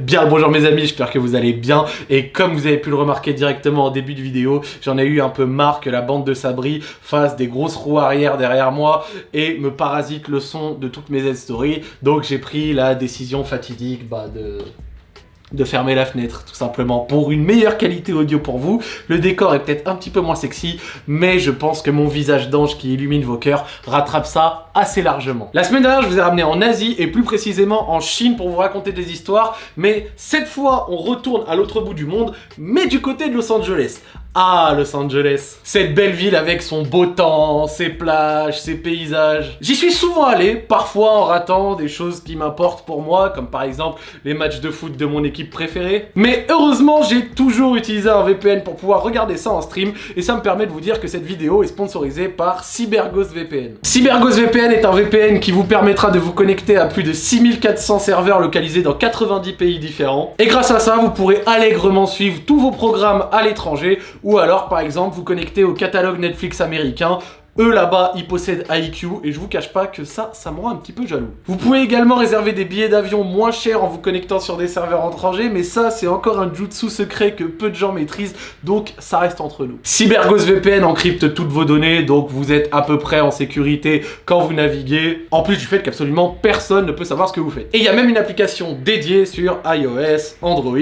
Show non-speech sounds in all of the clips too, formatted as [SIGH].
Bien bonjour mes amis, j'espère que vous allez bien. Et comme vous avez pu le remarquer directement en début de vidéo, j'en ai eu un peu marre que la bande de Sabri fasse des grosses roues arrière derrière moi et me parasite le son de toutes mes Z-stories donc j'ai pris la décision fatidique bah, de de fermer la fenêtre, tout simplement, pour une meilleure qualité audio pour vous. Le décor est peut-être un petit peu moins sexy, mais je pense que mon visage d'ange qui illumine vos cœurs rattrape ça assez largement. La semaine dernière, je vous ai ramené en Asie, et plus précisément en Chine, pour vous raconter des histoires, mais cette fois, on retourne à l'autre bout du monde, mais du côté de Los Angeles. Ah, Los Angeles Cette belle ville avec son beau temps, ses plages, ses paysages. J'y suis souvent allé, parfois en ratant des choses qui m'importent pour moi, comme par exemple les matchs de foot de mon équipe préférée. Mais heureusement, j'ai toujours utilisé un VPN pour pouvoir regarder ça en stream, et ça me permet de vous dire que cette vidéo est sponsorisée par CyberGhost VPN. CyberGhost VPN est un VPN qui vous permettra de vous connecter à plus de 6400 serveurs localisés dans 90 pays différents. Et grâce à ça, vous pourrez allègrement suivre tous vos programmes à l'étranger ou alors, par exemple, vous connectez au catalogue Netflix américain eux là-bas, ils possèdent IQ et je vous cache pas que ça, ça me rend un petit peu jaloux. Vous pouvez également réserver des billets d'avion moins chers en vous connectant sur des serveurs étrangers, mais ça, c'est encore un jutsu secret que peu de gens maîtrisent, donc ça reste entre nous. CyberGhost VPN encrypte toutes vos données, donc vous êtes à peu près en sécurité quand vous naviguez, en plus du fait qu'absolument personne ne peut savoir ce que vous faites. Et il y a même une application dédiée sur iOS, Android,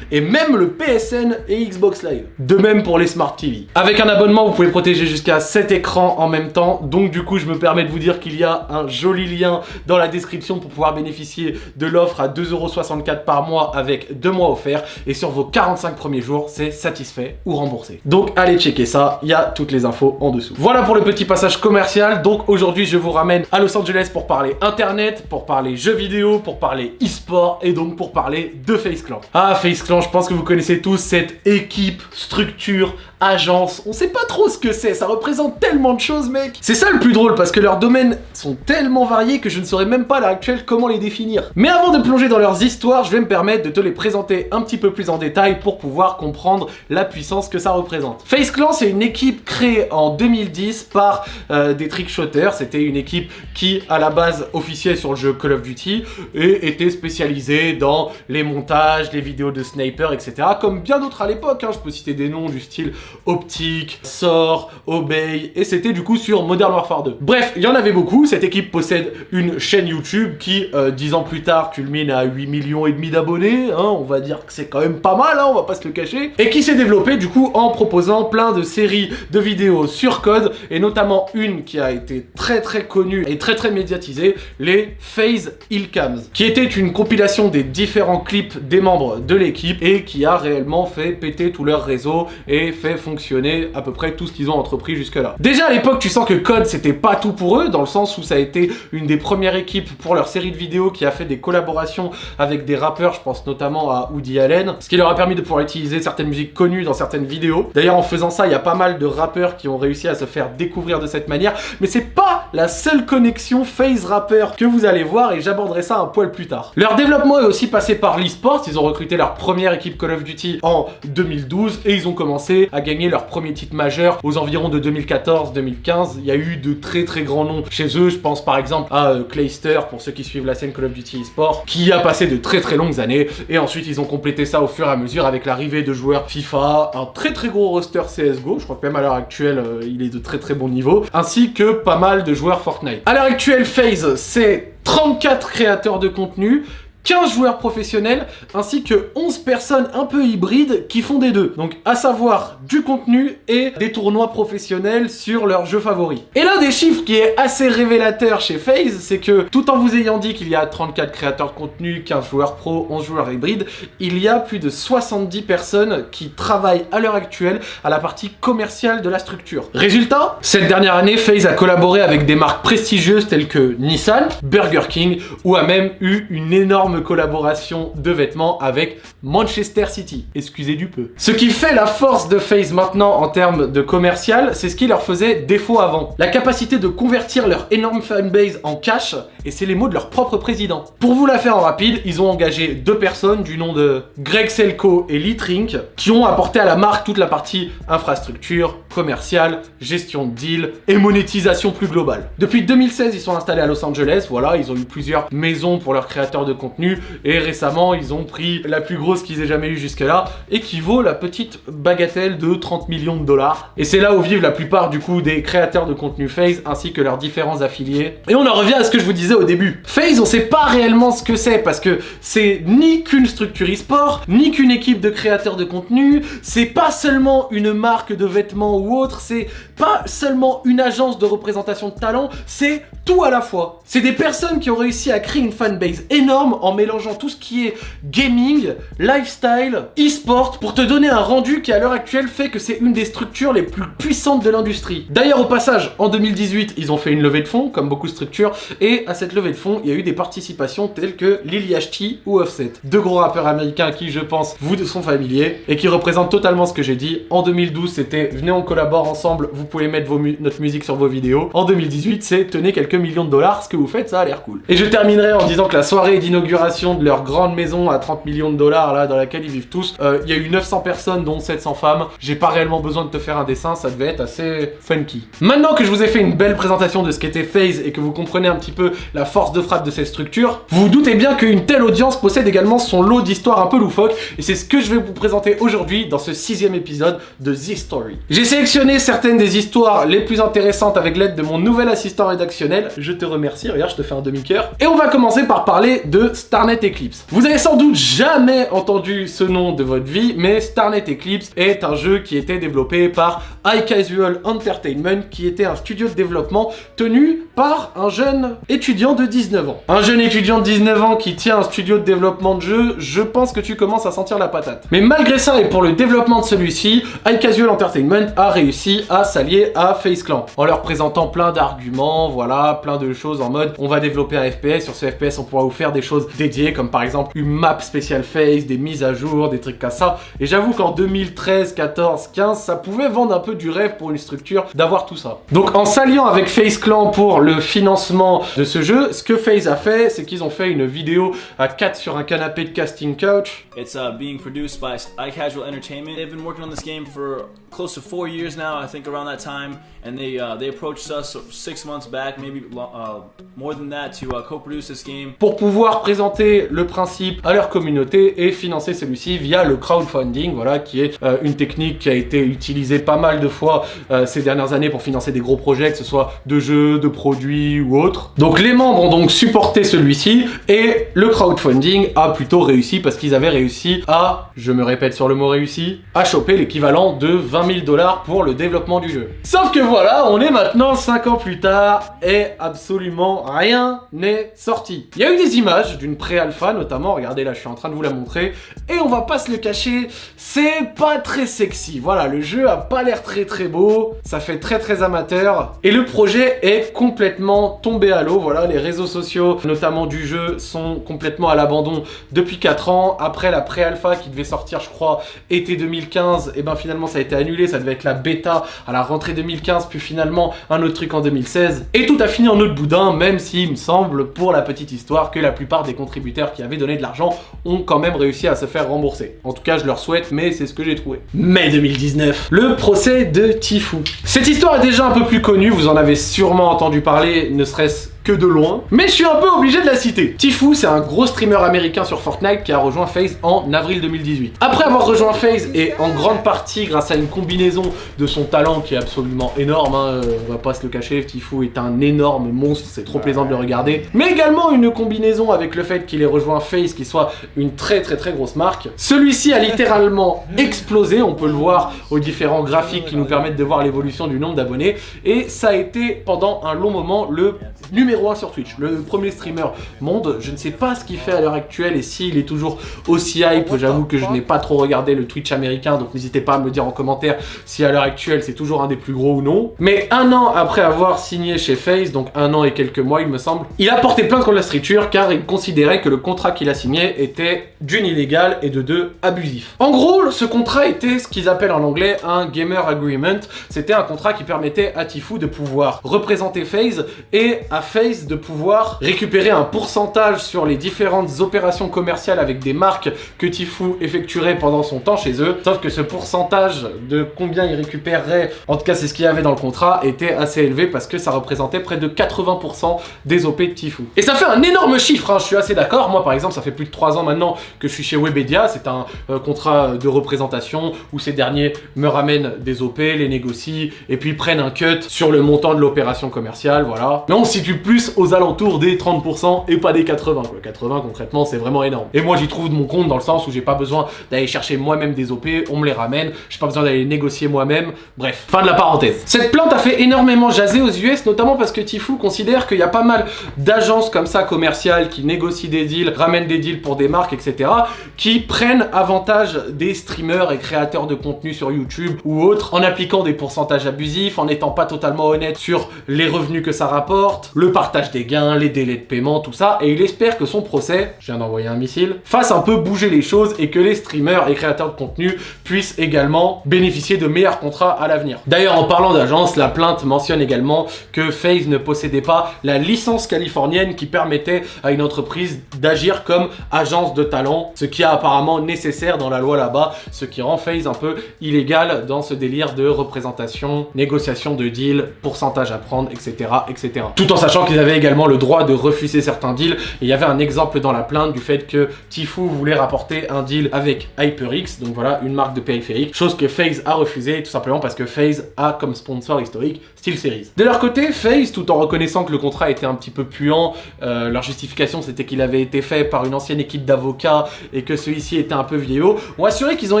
et même le PSN et Xbox Live. De même pour les Smart TV. Avec un abonnement, vous pouvez protéger jusqu'à 7 écrans en en même temps. Donc du coup, je me permets de vous dire qu'il y a un joli lien dans la description pour pouvoir bénéficier de l'offre à 2,64€ par mois avec 2 mois offerts. Et sur vos 45 premiers jours, c'est satisfait ou remboursé. Donc allez checker ça, il y a toutes les infos en dessous. Voilà pour le petit passage commercial. Donc aujourd'hui, je vous ramène à Los Angeles pour parler internet, pour parler jeux vidéo, pour parler e-sport et donc pour parler de Face Clan. Ah, Face Clan, je pense que vous connaissez tous cette équipe, structure, agence, on sait pas trop ce que c'est, ça représente tellement de choses mec C'est ça le plus drôle parce que leurs domaines sont tellement variés que je ne saurais même pas à l'heure actuelle comment les définir. Mais avant de plonger dans leurs histoires, je vais me permettre de te les présenter un petit peu plus en détail pour pouvoir comprendre la puissance que ça représente. Face Clan c'est une équipe créée en 2010 par euh, des trickshotters, c'était une équipe qui à la base officiait sur le jeu Call of Duty et était spécialisée dans les montages, les vidéos de sniper, etc. Comme bien d'autres à l'époque, hein. je peux citer des noms du style Optique, Sor, Obey, et c'était du coup sur Modern Warfare 2. Bref, il y en avait beaucoup, cette équipe possède une chaîne YouTube qui, euh, 10 ans plus tard, culmine à 8 millions et demi d'abonnés, hein, on va dire que c'est quand même pas mal, hein, on va pas se le cacher, et qui s'est développée du coup en proposant plein de séries de vidéos sur code, et notamment une qui a été très très connue et très très médiatisée, les Phase Illcams, qui était une compilation des différents clips des membres de l'équipe et qui a réellement fait péter tout leur réseau et fait fonctionner à peu près tout ce qu'ils ont entrepris jusque-là. Déjà à l'époque, tu sens que Code, c'était pas tout pour eux, dans le sens où ça a été une des premières équipes pour leur série de vidéos qui a fait des collaborations avec des rappeurs, je pense notamment à Woody Allen, ce qui leur a permis de pouvoir utiliser certaines musiques connues dans certaines vidéos. D'ailleurs, en faisant ça, il y a pas mal de rappeurs qui ont réussi à se faire découvrir de cette manière, mais c'est pas la seule connexion phase rapper que vous allez voir et j'aborderai ça un poil plus tard. Leur développement est aussi passé par l'e-sport, ils ont recruté leur première équipe Call of Duty en 2012 et ils ont commencé à gagner leur premier titre majeur aux environs de 2014-2015. Il y a eu de très très grands noms chez eux, je pense par exemple à euh, Clayster pour ceux qui suivent la scène Call of Duty eSport, qui a passé de très très longues années et ensuite ils ont complété ça au fur et à mesure avec l'arrivée de joueurs FIFA, un très très gros roster CSGO, je crois que même à l'heure actuelle euh, il est de très très bon niveau, ainsi que pas mal de joueurs Fortnite. À l'heure actuelle, FaZe, c'est 34 créateurs de contenu, 15 joueurs professionnels ainsi que 11 personnes un peu hybrides qui font des deux. Donc à savoir du contenu et des tournois professionnels sur leurs jeux favoris. Et l'un des chiffres qui est assez révélateur chez FaZe, c'est que tout en vous ayant dit qu'il y a 34 créateurs de contenu, 15 joueurs pro, 11 joueurs hybrides, il y a plus de 70 personnes qui travaillent à l'heure actuelle à la partie commerciale de la structure. Résultat, cette dernière année, FaZe a collaboré avec des marques prestigieuses telles que Nissan, Burger King ou a même eu une énorme collaboration de vêtements avec Manchester City. Excusez du peu. Ce qui fait la force de FaZe maintenant en termes de commercial, c'est ce qui leur faisait défaut avant. La capacité de convertir leur énorme fanbase en cash et c'est les mots de leur propre président. Pour vous la faire en rapide, ils ont engagé deux personnes du nom de Greg Selko et Lee Trink, qui ont apporté à la marque toute la partie infrastructure, commerciale, gestion de deal et monétisation plus globale. Depuis 2016, ils sont installés à Los Angeles, voilà, ils ont eu plusieurs maisons pour leurs créateurs de contenu, et récemment, ils ont pris la plus grosse qu'ils aient jamais eu jusque-là, et qui vaut la petite bagatelle de 30 millions de dollars. Et c'est là où vivent la plupart, du coup, des créateurs de contenu FaZe, ainsi que leurs différents affiliés. Et on en revient à ce que je vous disais au début. FaZe, on sait pas réellement ce que c'est, parce que c'est ni qu'une structure e-sport, ni qu'une équipe de créateurs de contenu, c'est pas seulement une marque de vêtements ou autre, c'est pas seulement une agence de représentation de talent, c'est tout à la fois. C'est des personnes qui ont réussi à créer une fanbase énorme en mélangeant tout ce qui est gaming, lifestyle, e-sport, pour te donner un rendu qui à l'heure actuelle fait que c'est une des structures les plus puissantes de l'industrie. D'ailleurs au passage, en 2018, ils ont fait une levée de fonds, comme beaucoup de structures, et à cette levée de fonds, il y a eu des participations telles que Lil Yachty ou Offset. Deux gros rappeurs américains qui, je pense, vous sont familiers, et qui représentent totalement ce que j'ai dit. En 2012, c'était venez on collabore ensemble, vous pouvez mettre vos notre musique sur vos vidéos. En 2018, c'est tenez quelques millions de dollars, ce que vous faites, ça a l'air cool. Et je terminerai en disant que la soirée d'inauguration de leur grande maison à 30 millions de dollars, là, dans laquelle ils vivent tous, euh, il y a eu 900 personnes, dont 700 femmes. J'ai pas réellement besoin de te faire un dessin, ça devait être assez funky. Maintenant que je vous ai fait une belle présentation de ce qu'était FaZe et que vous comprenez un petit peu la force de frappe de cette structure, vous vous doutez bien qu'une telle audience possède également son lot d'histoires un peu loufoques, et c'est ce que je vais vous présenter aujourd'hui dans ce sixième épisode de The Story. J'ai sélectionné certaines des histoires les plus intéressantes avec l'aide de mon nouvel assistant rédactionnel. Je te remercie, regarde, je te fais un demi-cœur. Et on va commencer par parler de Starnet Eclipse. Vous avez sans doute jamais entendu ce nom de votre vie, mais Starnet Eclipse est un jeu qui était développé par High Casual Entertainment, qui était un studio de développement tenu par un jeune étudiant de 19 ans. Un jeune étudiant de 19 ans qui tient un studio de développement de jeu, je pense que tu commences à sentir la patate. Mais malgré ça, et pour le développement de celui-ci, High Casual Entertainment a réussi à s'allier à FaZe Clan, en leur présentant plein d'arguments, voilà, plein de choses en mode on va développer un FPS, sur ce FPS on pourra vous faire des choses dédiées, comme par exemple une map spéciale FaZe, des mises à jour, des trucs comme ça. Et j'avoue qu'en 2013, 14, 15, ça pouvait vendre un peu du rêve pour une structure d'avoir tout ça. Donc en s'alliant avec FaZe Clan pour le financement de ce jeu, ce que FaZe a fait, c'est qu'ils ont fait une vidéo à 4 sur un canapé de casting couch. It's uh, being produced by iCasual Entertainment. They've been working on this game for close to four years now, I think around that time, and they uh, they approached us six months back, maybe uh, more than that, to uh, co-produce this game. Pour pouvoir présenter le principe à leur communauté et financer celui-ci via le crowdfunding, voilà, qui est euh, une technique qui a été utilisée pas mal de fois euh, ces dernières années pour financer des gros projets, que ce soit de jeux, de produits ou autres. Donc les membres ont donc supporté celui-ci et le crowdfunding a plutôt réussi parce qu'ils avaient réussi à, je me répète sur le mot réussi, à choper l'équivalent de 20 000 dollars pour le développement du jeu. Sauf que voilà, on est maintenant 5 ans plus tard et absolument rien n'est sorti. Il y a eu des images d'une pré-alpha notamment, regardez là je suis en train de vous la montrer, et on va pas se le cacher, c'est pas très sexy. Voilà, le jeu a pas l'air très très beau, ça fait très très amateur, et le projet est complètement tombé à l'eau, voilà, les réseaux sociaux, notamment du jeu, sont complètement à l'abandon depuis 4 ans, après la pré-alpha qui devait sortir je crois été 2015, et ben finalement ça a été annulé ça devait être la bêta à la rentrée 2015, puis finalement un autre truc en 2016. Et tout a fini en autre boudin, même s'il me semble, pour la petite histoire, que la plupart des contributeurs qui avaient donné de l'argent ont quand même réussi à se faire rembourser. En tout cas, je leur souhaite, mais c'est ce que j'ai trouvé. Mai 2019, le procès de Tifu. Cette histoire est déjà un peu plus connue, vous en avez sûrement entendu parler, ne serait-ce que de loin, mais je suis un peu obligé de la citer. Tifu, c'est un gros streamer américain sur Fortnite qui a rejoint FaZe en avril 2018. Après avoir rejoint FaZe, et en grande partie grâce à une combinaison de son talent qui est absolument énorme, hein, euh, on va pas se le cacher, Tifu est un énorme monstre, c'est trop plaisant de le regarder, mais également une combinaison avec le fait qu'il ait rejoint FaZe, qui soit une très très très grosse marque. Celui-ci a littéralement [LAUGHS] explosé, on peut le voir aux différents graphiques qui nous permettent de voir l'évolution du nombre d'abonnés, et ça a été pendant un long moment le numéro sur Twitch, le premier streamer monde. Je ne sais pas ce qu'il fait à l'heure actuelle et s'il est toujours aussi hype. J'avoue que je n'ai pas trop regardé le Twitch américain, donc n'hésitez pas à me dire en commentaire si à l'heure actuelle c'est toujours un des plus gros ou non. Mais un an après avoir signé chez FaZe, donc un an et quelques mois il me semble, il a porté plainte contre la structure car il considérait que le contrat qu'il a signé était d'une illégal et de deux abusif. En gros, ce contrat était ce qu'ils appellent en anglais un gamer agreement. C'était un contrat qui permettait à Tifu de pouvoir représenter FaZe et à FaZe de pouvoir récupérer un pourcentage sur les différentes opérations commerciales avec des marques que Tifu effectuerait pendant son temps chez eux. Sauf que ce pourcentage de combien il récupérerait, en tout cas c'est ce qu'il y avait dans le contrat, était assez élevé parce que ça représentait près de 80% des OP de Tifu. Et ça fait un énorme chiffre, hein, je suis assez d'accord. Moi par exemple, ça fait plus de 3 ans maintenant que je suis chez Webedia. C'est un euh, contrat de représentation où ces derniers me ramènent des OP, les négocient et puis prennent un cut sur le montant de l'opération commerciale, voilà. Mais on se situe plus aux alentours des 30% et pas des 80, quoi. 80 concrètement, c'est vraiment énorme. Et moi j'y trouve de mon compte dans le sens où j'ai pas besoin d'aller chercher moi-même des OP, on me les ramène, j'ai pas besoin d'aller négocier moi-même, bref, fin de la parenthèse. Cette plante a fait énormément jaser aux US, notamment parce que Tifu considère qu'il y a pas mal d'agences comme ça commerciales qui négocient des deals, ramènent des deals pour des marques, etc., qui prennent avantage des streamers et créateurs de contenu sur YouTube ou autres en appliquant des pourcentages abusifs, en n'étant pas totalement honnête sur les revenus que ça rapporte, le partage des gains, les délais de paiement, tout ça, et il espère que son procès, je viens d'envoyer un missile, fasse un peu bouger les choses et que les streamers et créateurs de contenu puissent également bénéficier de meilleurs contrats à l'avenir. D'ailleurs, en parlant d'agence, la plainte mentionne également que FaZe ne possédait pas la licence californienne qui permettait à une entreprise d'agir comme agence de talent, ce qui est apparemment nécessaire dans la loi là-bas, ce qui rend FaZe un peu illégal dans ce délire de représentation, négociation de deals, pourcentage à prendre, etc. etc. Tout en sachant qu'ils avaient également le droit de refuser certains deals, et il y avait un exemple dans la plainte du fait que Tifu voulait rapporter un deal avec HyperX, donc voilà, une marque de périphérique, chose que FaZe a refusé, tout simplement parce que FaZe a comme sponsor historique SteelSeries. De leur côté, FaZe, tout en reconnaissant que le contrat était un petit peu puant, euh, leur justification c'était qu'il avait été fait par une ancienne équipe d'avocats et que celui-ci était un peu vieillot, ont assuré qu'ils ont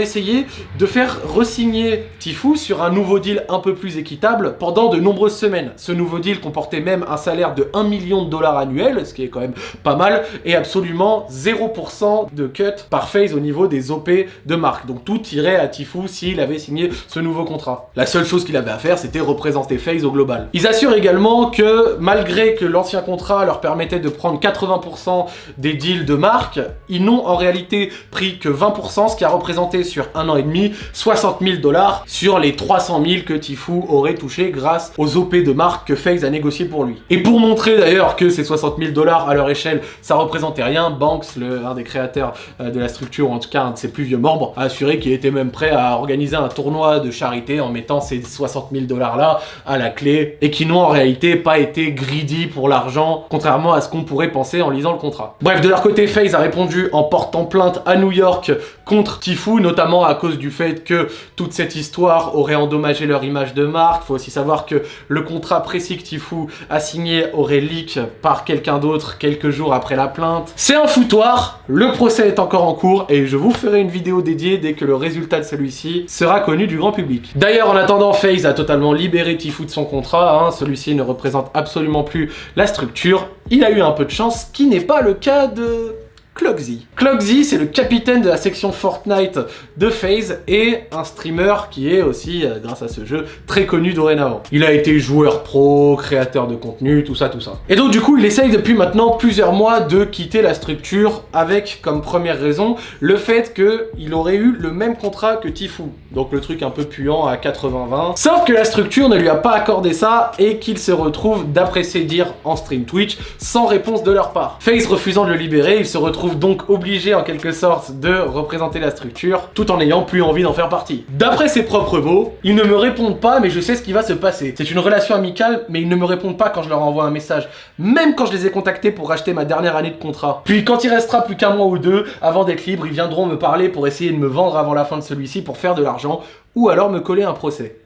essayé de faire resigner Tifu sur un nouveau deal un peu plus équitable pendant de nombreuses semaines. Ce nouveau deal comportait même un salaire de 1 million de dollars annuel, ce qui est quand même pas mal, et absolument 0% de cut par phase au niveau des OP de marque. Donc tout irait à Tifu s'il avait signé ce nouveau contrat. La seule chose qu'il avait à faire, c'était représenter phase au global. Ils assurent également que malgré que l'ancien contrat leur permettait de prendre 80% des deals de marque, ils n'ont en réalité pris que 20%, ce qui a représenté sur un an et demi 60 000 dollars sur les 300 000 que Tifu aurait touché grâce aux OP de marque que FaZe a négocié pour lui. Et pour montrer d'ailleurs que ces 60 000 dollars à leur échelle, ça représentait rien, Banks, le, un des créateurs euh, de la structure, ou en tout cas un de ses plus vieux membres, a assuré qu'il était même prêt à organiser un tournoi de charité en mettant ces 60 000 dollars là à la clé et qui n'ont en réalité pas été greedy pour l'argent, contrairement à ce qu'on pourrait penser en lisant le contrat. Bref, de leur côté, FaZe a répondu en portant plainte à New York contre Tifu, notamment à cause du fait que toute cette histoire aurait endommagé leur image de marque. Faut aussi savoir que le contrat précis que Tifu a signé aurait leak par quelqu'un d'autre quelques jours après la plainte. C'est un foutoir, le procès est encore en cours et je vous ferai une vidéo dédiée dès que le résultat de celui-ci sera connu du grand public. D'ailleurs, en attendant, FaZe a totalement libéré Tifu de son contrat, hein. celui-ci ne représente absolument plus la structure. Il a eu un peu de chance, ce qui n'est pas le cas de Cloxy. Cloxy, c'est le capitaine de la section Fortnite de FaZe et un streamer qui est aussi, euh, grâce à ce jeu, très connu dorénavant. Il a été joueur pro, créateur de contenu, tout ça, tout ça. Et donc du coup, il essaye depuis maintenant plusieurs mois de quitter la structure avec comme première raison le fait qu'il aurait eu le même contrat que Tifu. Donc le truc un peu puant à 80-20. Sauf que la structure ne lui a pas accordé ça et qu'il se retrouve, d'après ses dires en stream Twitch, sans réponse de leur part. FaZe refusant de le libérer, il se retrouve donc obligé en quelque sorte de représenter la structure tout en n'ayant plus envie d'en faire partie. D'après ses propres mots, ils ne me répondent pas mais je sais ce qui va se passer. C'est une relation amicale mais ils ne me répondent pas quand je leur envoie un message, même quand je les ai contactés pour racheter ma dernière année de contrat. Puis quand il restera plus qu'un mois ou deux avant d'être libre, ils viendront me parler pour essayer de me vendre avant la fin de celui-ci pour faire de l'argent ou alors me coller un procès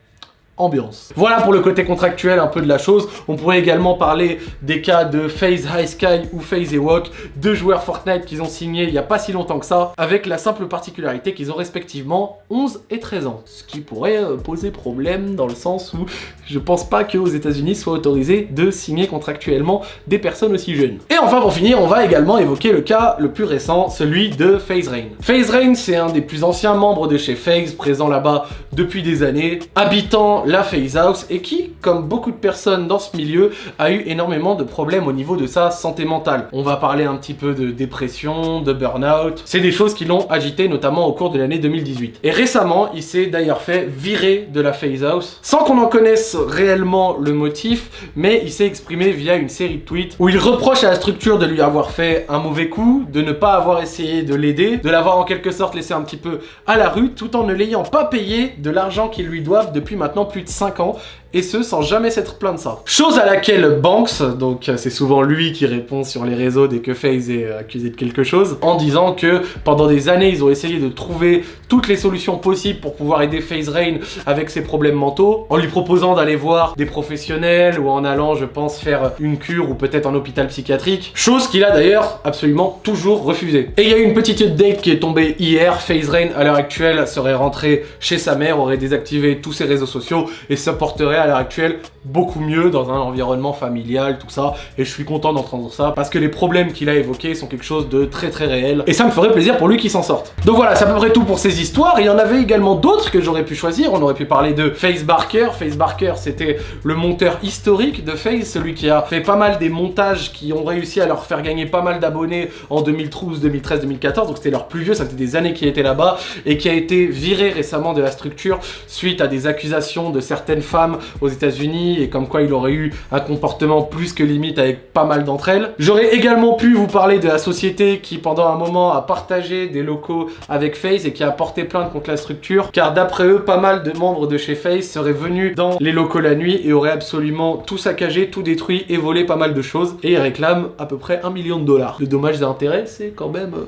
Voilà pour le côté contractuel un peu de la chose. On pourrait également parler des cas de FaZe High Sky ou FaZe Ewok, deux joueurs Fortnite qu'ils ont signé il n'y a pas si longtemps que ça, avec la simple particularité qu'ils ont respectivement 11 et 13 ans. Ce qui pourrait euh, poser problème dans le sens où je pense pas qu'aux états unis soit autorisé de signer contractuellement des personnes aussi jeunes. Et enfin pour finir, on va également évoquer le cas le plus récent, celui de FaZe Rain. FaZe Rain, c'est un des plus anciens membres de chez FaZe, présent là-bas depuis des années, habitant la phase house et qui, comme beaucoup de personnes dans ce milieu, a eu énormément de problèmes au niveau de sa santé mentale. On va parler un petit peu de dépression, de burn-out. C'est des choses qui l'ont agité notamment au cours de l'année 2018. Et récemment, il s'est d'ailleurs fait virer de la phase house sans qu'on en connaisse réellement le motif, mais il s'est exprimé via une série de tweets où il reproche à la structure de lui avoir fait un mauvais coup, de ne pas avoir essayé de l'aider, de l'avoir en quelque sorte laissé un petit peu à la rue tout en ne l'ayant pas payé de l'argent qu'ils lui doivent depuis maintenant plus de 5 ans et ce sans jamais s'être plaint de ça. Chose à laquelle Banks, donc euh, c'est souvent lui qui répond sur les réseaux dès que FaZe est euh, accusé de quelque chose, en disant que pendant des années ils ont essayé de trouver toutes les solutions possibles pour pouvoir aider FaZe Rain avec ses problèmes mentaux, en lui proposant d'aller voir des professionnels ou en allant je pense faire une cure ou peut-être en hôpital psychiatrique, chose qu'il a d'ailleurs absolument toujours refusé. Et il y a eu une petite update qui est tombée hier, FaZe Rain à l'heure actuelle serait rentré chez sa mère, aurait désactivé tous ses réseaux sociaux et se porterait à l'heure actuelle beaucoup mieux dans un environnement familial, tout ça. Et je suis content d'entendre ça parce que les problèmes qu'il a évoqués sont quelque chose de très très réel. Et ça me ferait plaisir pour lui qu'il s'en sorte. Donc voilà, c'est à peu près tout pour ces histoires. Il y en avait également d'autres que j'aurais pu choisir. On aurait pu parler de Face Barker. Face Barker, c'était le monteur historique de Face, celui qui a fait pas mal des montages qui ont réussi à leur faire gagner pas mal d'abonnés en 2012, 2013, 2014. Donc c'était leur plus vieux, ça fait des années qu'il était là-bas et qui a été viré récemment de la structure suite à des accusations de certaines femmes aux États-Unis et comme quoi il aurait eu un comportement plus que limite avec pas mal d'entre elles. J'aurais également pu vous parler de la société qui pendant un moment a partagé des locaux avec FaZe et qui a porté plainte contre la structure car d'après eux pas mal de membres de chez FaZe seraient venus dans les locaux la nuit et auraient absolument tout saccagé, tout détruit et volé pas mal de choses et ils réclament à peu près un million de dollars. Le dommage et intérêts c'est quand même... Euh,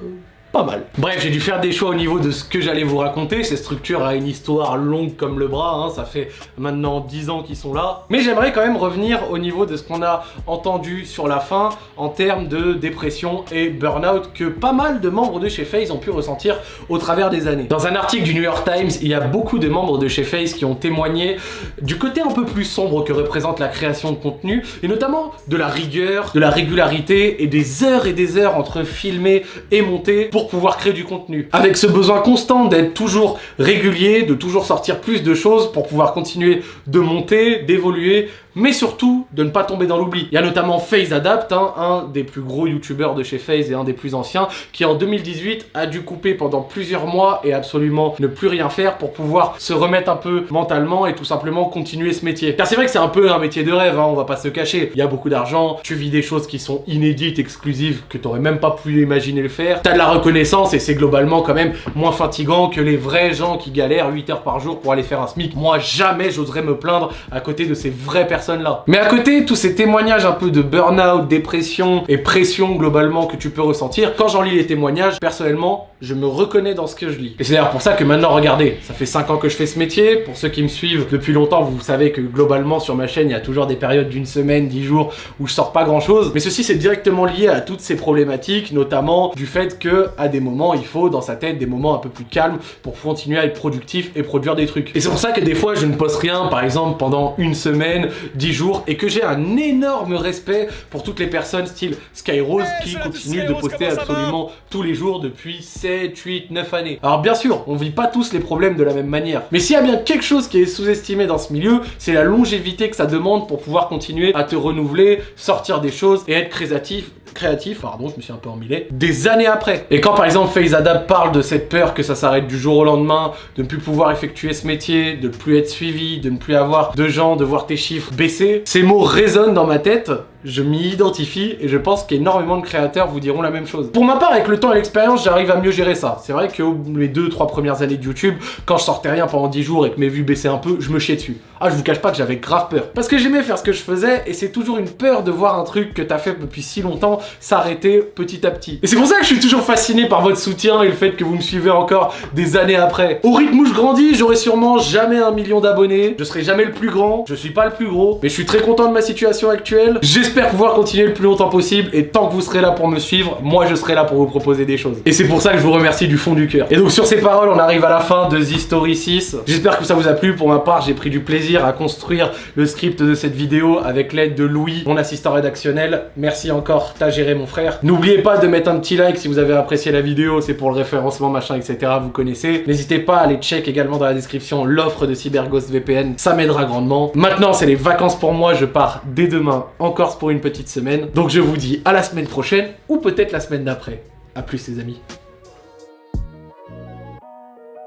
pas mal. Bref, j'ai dû faire des choix au niveau de ce que j'allais vous raconter. Cette structure a une histoire longue comme le bras, hein. ça fait maintenant 10 ans qu'ils sont là. Mais j'aimerais quand même revenir au niveau de ce qu'on a entendu sur la fin en termes de dépression et burn-out que pas mal de membres de chez FaZe ont pu ressentir au travers des années. Dans un article du New York Times, il y a beaucoup de membres de chez FaZe qui ont témoigné du côté un peu plus sombre que représente la création de contenu et notamment de la rigueur, de la régularité et des heures et des heures entre filmer et monter pour pouvoir créer du contenu. Avec ce besoin constant d'être toujours régulier, de toujours sortir plus de choses pour pouvoir continuer de monter, d'évoluer, mais surtout de ne pas tomber dans l'oubli. Il y a notamment FaZe Adapt, hein, un des plus gros youtubeurs de chez FaZe et un des plus anciens, qui en 2018 a dû couper pendant plusieurs mois et absolument ne plus rien faire pour pouvoir se remettre un peu mentalement et tout simplement continuer ce métier. Car c'est vrai que c'est un peu un métier de rêve, hein, on va pas se cacher. Il y a beaucoup d'argent, tu vis des choses qui sont inédites, exclusives, que t'aurais même pas pu imaginer le faire. T'as de la reconnaissance et c'est globalement quand même moins fatigant que les vrais gens qui galèrent 8 heures par jour pour aller faire un SMIC. Moi, jamais j'oserais me plaindre à côté de ces vraies personnes là Mais à côté, tous ces témoignages un peu de burn-out, dépression et pression globalement que tu peux ressentir, quand j'en lis les témoignages, personnellement, je me reconnais dans ce que je lis. Et c'est d'ailleurs pour ça que maintenant, regardez, ça fait 5 ans que je fais ce métier. Pour ceux qui me suivent depuis longtemps, vous savez que globalement sur ma chaîne, il y a toujours des périodes d'une semaine, 10 jours où je sors pas grand chose. Mais ceci, c'est directement lié à toutes ces problématiques, notamment du fait que à des moments, il faut dans sa tête des moments un peu plus calmes pour continuer à être productif et produire des trucs. Et c'est pour ça que des fois, je ne poste rien, par exemple, pendant une semaine, 10 jours et que j'ai un énorme respect pour toutes les personnes style Skyrose qui continuent de poster absolument tous les jours depuis 7, 8, 9 années. Alors bien sûr, on vit pas tous les problèmes de la même manière. Mais s'il y a bien quelque chose qui est sous-estimé dans ce milieu, c'est la longévité que ça demande pour pouvoir continuer à te renouveler, sortir des choses et être créatif créatif, pardon, je me suis un peu emmêlé, des années après. Et quand par exemple Adapt parle de cette peur que ça s'arrête du jour au lendemain, de ne plus pouvoir effectuer ce métier, de ne plus être suivi, de ne plus avoir de gens, de voir tes chiffres baisser, ces mots résonnent dans ma tête je m'y identifie et je pense qu'énormément de créateurs vous diront la même chose. Pour ma part, avec le temps et l'expérience, j'arrive à mieux gérer ça. C'est vrai que mes 2-3 premières années de YouTube, quand je sortais rien pendant 10 jours et que mes vues baissaient un peu, je me chiais dessus. Ah, je vous cache pas que j'avais grave peur. Parce que j'aimais faire ce que je faisais et c'est toujours une peur de voir un truc que t'as fait depuis si longtemps s'arrêter petit à petit. Et c'est pour ça que je suis toujours fasciné par votre soutien et le fait que vous me suivez encore des années après. Au rythme où je grandis, j'aurai sûrement jamais un million d'abonnés. Je serai jamais le plus grand. Je suis pas le plus gros. Mais je suis très content de ma situation actuelle. J'espère pouvoir continuer le plus longtemps possible et tant que vous serez là pour me suivre, moi je serai là pour vous proposer des choses. Et c'est pour ça que je vous remercie du fond du cœur. Et donc sur ces paroles, on arrive à la fin de The Story 6. J'espère que ça vous a plu. Pour ma part, j'ai pris du plaisir à construire le script de cette vidéo avec l'aide de Louis, mon assistant rédactionnel. Merci encore, t'as géré mon frère. N'oubliez pas de mettre un petit like si vous avez apprécié la vidéo, c'est pour le référencement, machin, etc. Vous connaissez. N'hésitez pas à aller check également dans la description l'offre de CyberGhost VPN, ça m'aidera grandement. Maintenant, c'est les vacances pour moi, je pars dès demain en Corse une petite semaine. Donc je vous dis à la semaine prochaine, ou peut-être la semaine d'après. A plus les amis.